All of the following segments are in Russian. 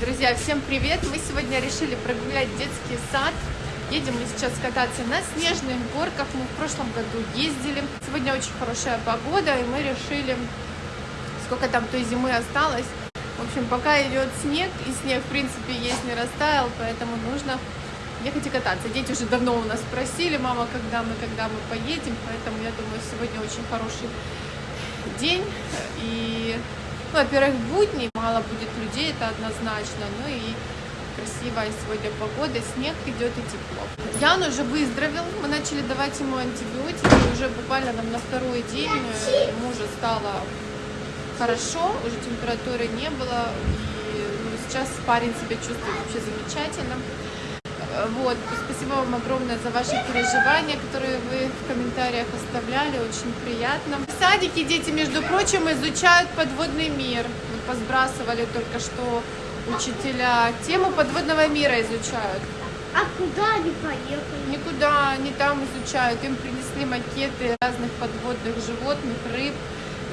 Друзья, всем привет! Мы сегодня решили прогулять детский сад. Едем мы сейчас кататься на снежных горках. Мы в прошлом году ездили. Сегодня очень хорошая погода, и мы решили, сколько там той зимы осталось. В общем, пока идет снег, и снег, в принципе, есть не растаял, поэтому нужно ехать и кататься. Дети уже давно у нас спросили, мама, когда мы, когда мы поедем, поэтому я думаю, сегодня очень хороший день. И ну, во-первых, будни, мало будет людей, это однозначно. Ну и красивая сегодня погода, снег идет и тепло. Ян уже выздоровел, мы начали давать ему антибиотики, уже буквально нам на второй день ему уже стало хорошо, уже температуры не было, и ну, сейчас парень себя чувствует вообще замечательно. Вот, спасибо вам огромное за ваши переживания, которые вы в комментариях оставляли, очень приятно. В садике дети, между прочим, изучают подводный мир. Мы посбрасывали только что учителя. Тему подводного мира изучают. А куда они поехали? Никуда, они там изучают. Им принесли макеты разных подводных животных, рыб.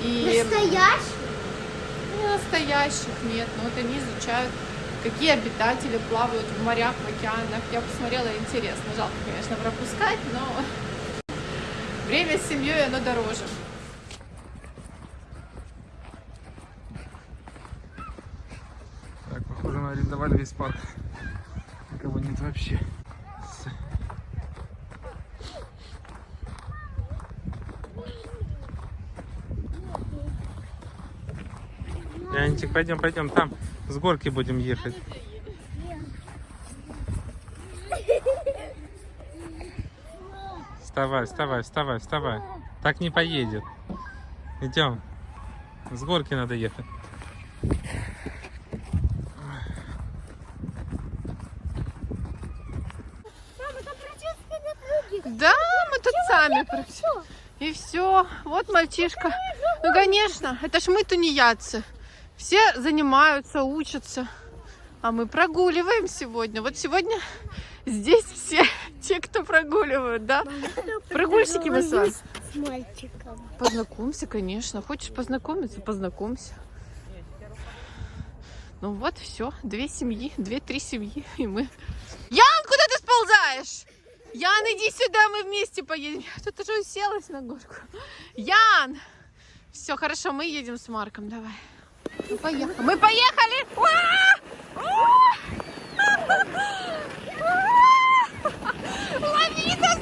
И... Настоящих? Настоящих, нет. Но вот они изучают какие обитатели плавают в морях, в океанах. Я посмотрела, интересно. Жалко, конечно, пропускать, но время с семьей, оно дороже. Так, похоже, мы арендовали весь парк. Никого нет вообще. Янчик, пойдем, пойдем, там с горки будем ехать. Вставай, вставай, вставай, вставай. Так не поедет. Идем. С горки надо ехать. Да, мы тут сами. И все. Вот мальчишка. Ну, конечно, это ж мы тунеядцы. Все занимаются, учатся, а мы прогуливаем сегодня. Вот сегодня здесь все те, кто прогуливают, да? Прогульщики мы с вами. С мальчиком. Познакомься, конечно. Хочешь познакомиться, познакомься. Ну вот, все. Две семьи, две-три семьи, и мы... Ян, куда ты сползаешь? Ян, иди сюда, мы вместе поедем. Тут уже уселась на горку. Ян! Все, хорошо, мы едем с Марком, давай. Мы поехали. Мы поехали! Лови нас,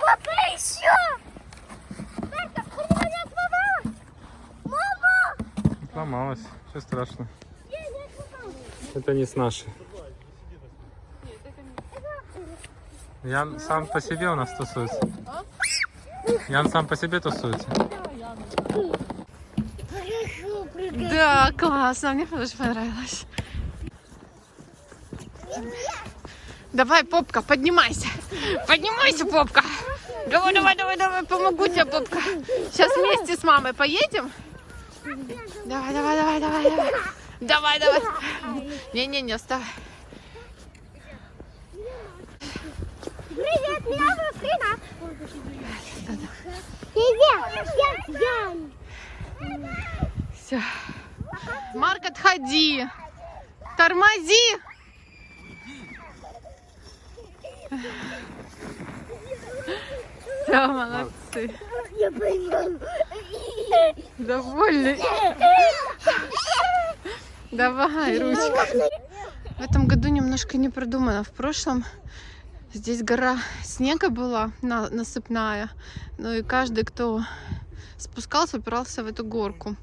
Папа, еще! Сломалась. Все страшно. Это не с нашей. Ян сам по себе у нас тусуется. Ян сам по себе тусуется. Да, классно, мне тоже понравилось. Давай, попка, поднимайся. Поднимайся, попка. Давай, давай, давай, давай, помогу тебе, попка. Сейчас вместе с мамой поедем. Давай, давай, давай, давай, давай. Давай, давай. Не-не-не, вставай. Привет, меня зовут Рина. Привет, я Ян. Все. Марк, отходи. Тормози. Все, молодцы. Довольный. Давай, ручка. В этом году немножко не продумано. В прошлом здесь гора снега была на, насыпная. Ну и каждый, кто спускался, упирался в эту горку.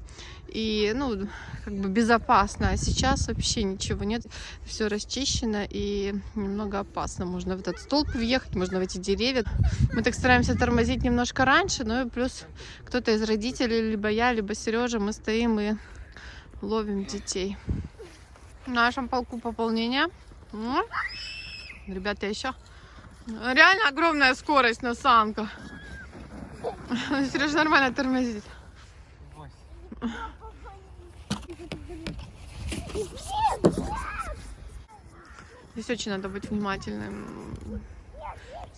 И, ну, как бы безопасно. А сейчас вообще ничего нет. Все расчищено и немного опасно. Можно в этот столб въехать, можно в эти деревья. Мы так стараемся тормозить немножко раньше. Ну и плюс кто-то из родителей, либо я, либо Сережа, мы стоим и ловим детей. В нашем полку пополнения. М? Ребята, еще реально огромная скорость на санках. Сережа нормально тормозит. Здесь очень надо быть внимательным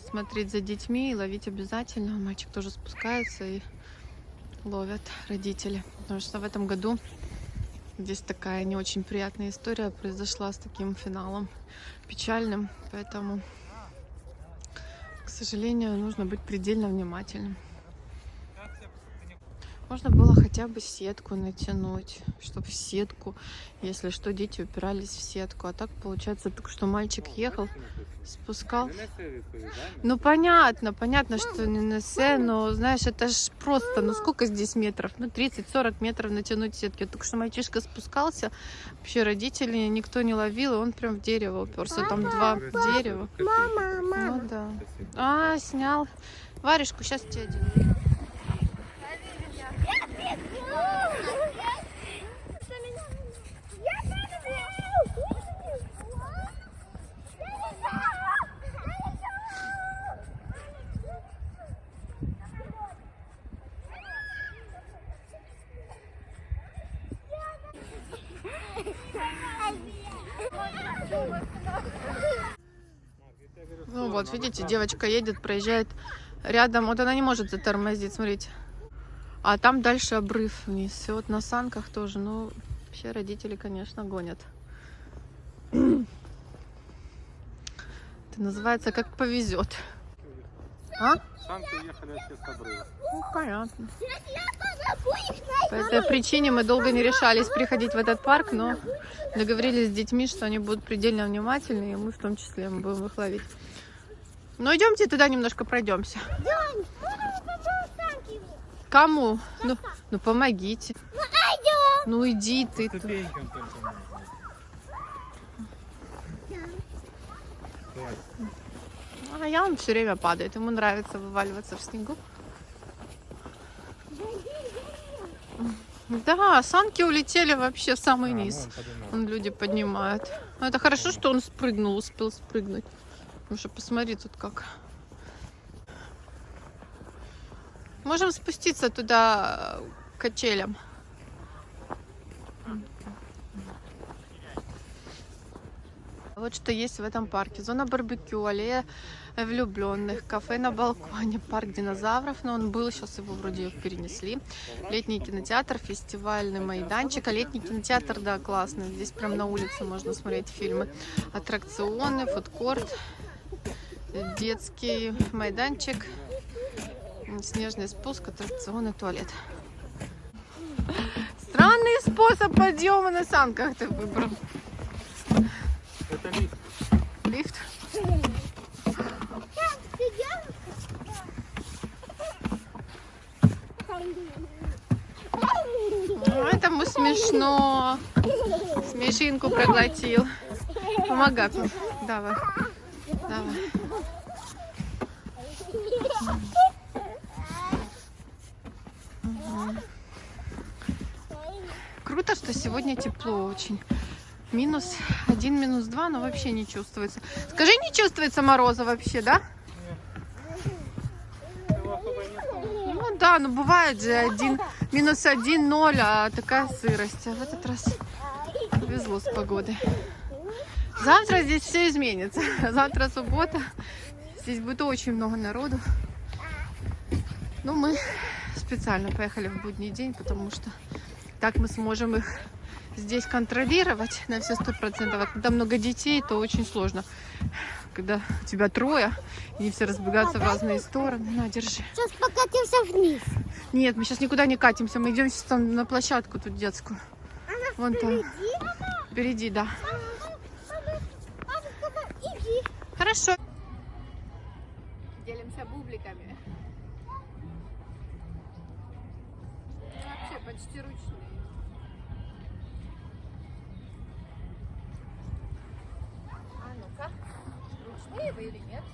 смотреть за детьми и ловить обязательно. Мальчик тоже спускается и ловят родители. Потому что в этом году здесь такая не очень приятная история произошла с таким финалом печальным. Поэтому, сожалению, нужно быть предельно внимательным. Можно было хотя бы сетку натянуть, чтобы в сетку, если что, дети упирались в сетку. А так получается, только что мальчик ехал, спускал. Ну понятно, понятно, что не на се, но знаешь, это ж просто, ну сколько здесь метров? Ну 30-40 метров натянуть сетки. Только что мальчишка спускался, вообще родители никто не ловил, и он прям в дерево уперся. Там два дерева. Мама, мама. Ну да. А, снял. Варежку, сейчас тебе одену. Ну вот, видите, девочка едет, проезжает рядом. Вот она не может затормозить, смотрите. А там дальше обрыв вниз. И вот на санках тоже. Ну, вообще родители, конечно, гонят. Это называется как повезет. А? Санки уехали вообще с обрыва. Ну, понятно. По этой причине мы долго не решались приходить в этот парк, но договорились с детьми, что они будут предельно внимательны, и мы в том числе мы будем их ловить. Ну, идемте туда немножко пройдемся. Кому? Ну, ну помогите. Ну иди ты. Он только. А я он все время падает. Ему нравится вываливаться в снегу. Да, санки улетели вообще в самый А, низ. Вон люди поднимают. Но это хорошо, что он спрыгнул, успел спрыгнуть. Потому что посмотри тут как. Можем спуститься туда э, качелям. Вот что есть в этом парке. Зона барбекю, аллея влюбленных, кафе на балконе, парк динозавров, но он был, сейчас его вроде перенесли. Летний кинотеатр, фестивальный майданчик. А летний кинотеатр, да, классный. Здесь прям на улице можно смотреть фильмы. Аттракционы, фудкорт, детский майданчик, снежный спуск, аттракционы, туалет. Странный способ подъема на санках ты выбрал. Это лифт. Лифт. Ну, Этому смешно. Смешинку проглотил. Помогай. Давай. Давай. Круто, что сегодня тепло очень. Минус один, минус два, но вообще не чувствуется. Скажи, не чувствуется мороза вообще, да? Ну да, ну бывает же один, минус один, ноль, а такая сырость. А в этот раз повезло с погодой. Завтра здесь все изменится. Завтра суббота. Здесь будет очень много народу. Но мы специально поехали в будний день, потому что так мы сможем их здесь контролировать на все сто процентов. А когда много детей, то очень сложно. Когда у тебя трое, и они все разбегаются в разные стороны. На, держи. Сейчас покатимся вниз. Нет, мы сейчас никуда не катимся. Мы идем сейчас там на площадку тут детскую. Вон там. Впереди, да. Иди. Хорошо. Делимся бубликами. Вообще почти ручные. А ну-ка, ручные вы или нет?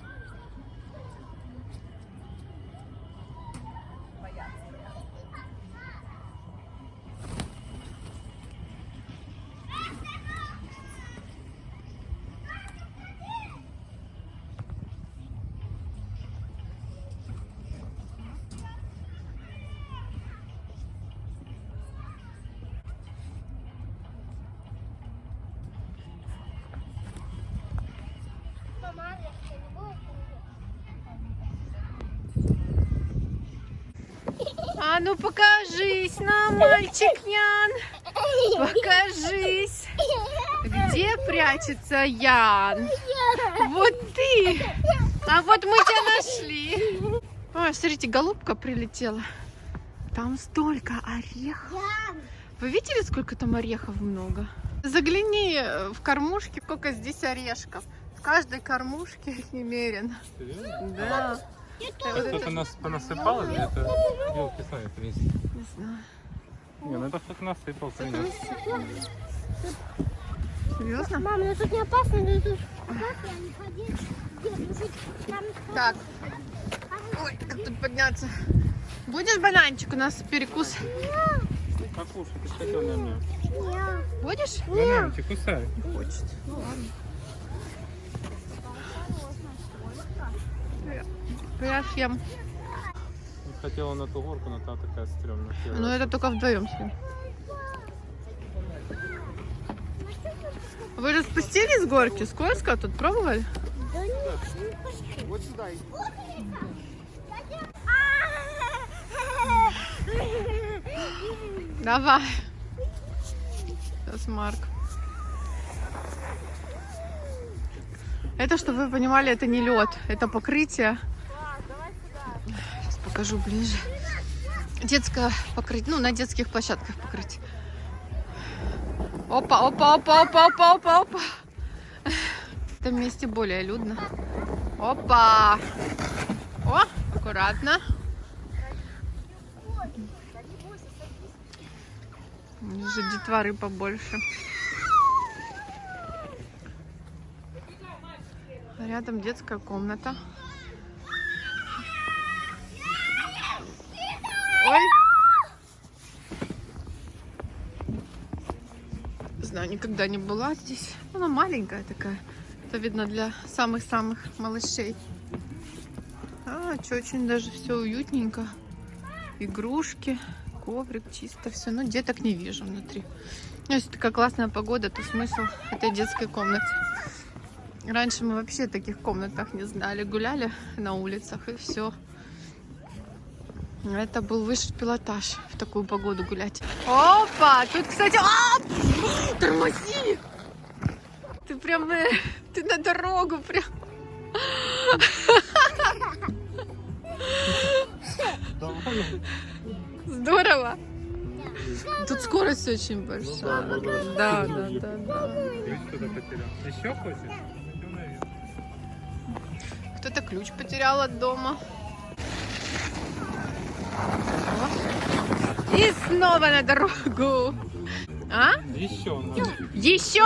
А ну покажись нам, мальчик Ян. Покажись. Где прячется Ян? Вот ты. А вот мы тебя нашли. Ой, смотрите, голубка прилетела. Там столько орехов. Вы видели, сколько там орехов много? Загляни э, в кормушки, сколько здесь орешков. В каждой кормушке немерено. Серьезно? Да. Кто-то это- нас понасыпал или это елки сами принесли? Не знаю. Не, ну это кто-то насыпал, принес. Серьезно? Мам, ну тут не опасно, но тут опасно, не ходи. Дед, тут там... Так. Ой, как тут подняться? Будешь бананчик? У нас перекус. Покушай, ты хотел на меня. Не. Будешь? Бананчик, кусай. Хочет. Ну ладно. Я съем. Хотела на ту горку, но та такая стрёмная. Ну это только вдвоем съем. Вы же спустились с горки? Скользко тут пробовали? Да не, Вот сюда иди. Давай. Сейчас Марк. Это, чтобы вы понимали, это не лед, это покрытие. Покажу ближе. Детское покрытие, ну, на детских площадках покрытие. Опа, опа, опа, опа, опа, опа, опа. В этом месте более людно. Опа. О, аккуратно. Уже детворы побольше. Рядом детская комната. Ой. Знаю, никогда не была здесь. Она маленькая такая. Это видно для самых-самых малышей. А, что, очень даже все уютненько. Игрушки, коврик, чисто все. Ну, деток не вижу внутри. Ну, Если такая классная погода, то смысл этой детской комнате. Раньше мы вообще таких комнатах не знали. Гуляли на улицах и все. Это был высший пилотаж в такую погоду гулять. Опа! Тут, кстати... А! Тормози! Ты прям... э, Ты на дорогу прям... Здорово! Тут скорость очень большая. Да, да, да, да. Ключ кто-то потерял. Еще хочешь? Кто-то ключ потерял от дома. И снова на дорогу. А? Еще надо. Еще?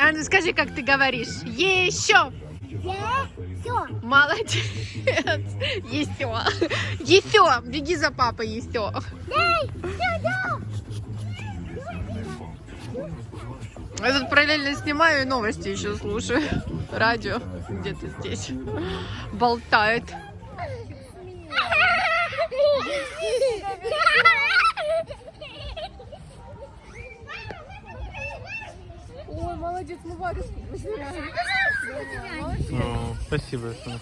А ну скажи, как ты говоришь. Еще. Все. Молодец. Еще. Еще. Беги за папой, еще. Я тут параллельно снимаю и новости еще слушаю. Радио где-то здесь болтает. О, спасибо, Эфина.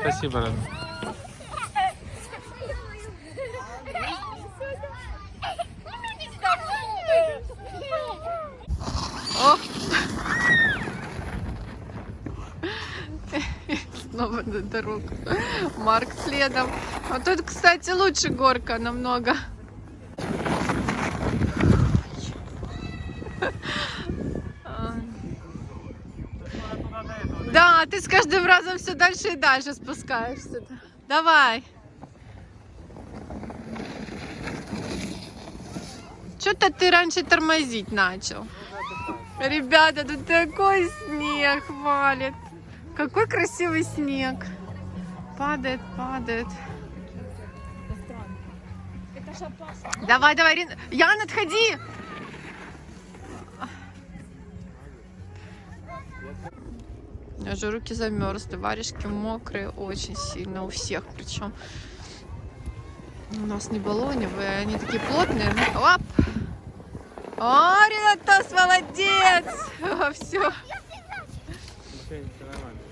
Спасибо, Рада. О! Снова на дорогу. Марк следом. А тут, кстати, лучше горка намного. Да, ты с каждым разом все дальше и дальше спускаешься. Давай. Что-то ты раньше тормозить начал. Ребята, тут такой снег валит. Какой красивый снег. Падает, падает. Давай, давай, Рин. Ян, отходи. У меня же руки замерзли, варежки мокрые очень сильно у всех причем. У нас не баллоневые, они такие плотные. Оп! О, Ренатос, молодец! Все.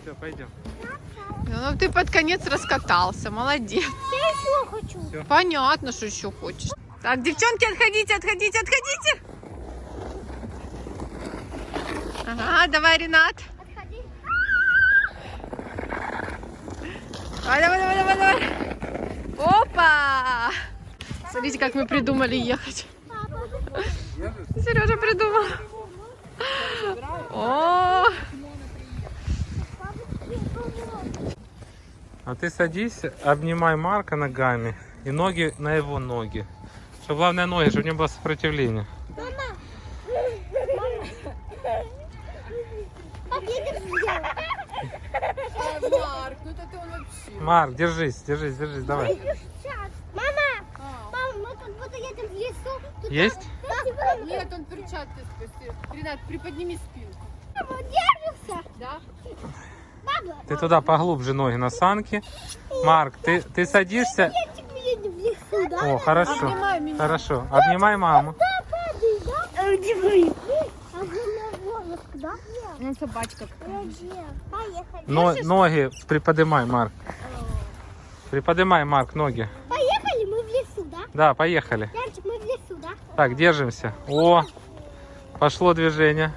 Все, пойдем. Ну, ты под конец раскатался, молодец. Я еще хочу. Понятно, что еще хочешь. Так, девчонки, отходите, отходите, отходите. Ага, давай, Ренат. Давай, давай, давай, давай, давай. Опа! Смотрите, как мы придумали ехать. Сережа придумал. О, А ты садись, обнимай Марка ногами и ноги на его ноги. Чтобы главное ноги, чтобы не было сопротивления. Сделала. Марк, Марк, держись, держись, держись, давай. Мама, мама, мы как будто едем в лесу. Тут Есть? там- Нет, он перчатки спустил. Ренат, приподними спинку. Папа, держишься? Да? Папа, Ты туда поглубже ноги на санки. Марк, ты, ты садишься. я мы едем в лесу, да? О, хорошо. Обнимай меня. Хорошо. Обнимай маму. Падай, да? Обнимай. А вы на волос, да? Ну, собачка. Поехали. Но, ноги приподнимай, Марк. Приподнимай, Марк, ноги. Поехали, мы в лесу, да? Да, поехали. Янчик, мы в лесу, да? Так, держимся. О, пошло движение.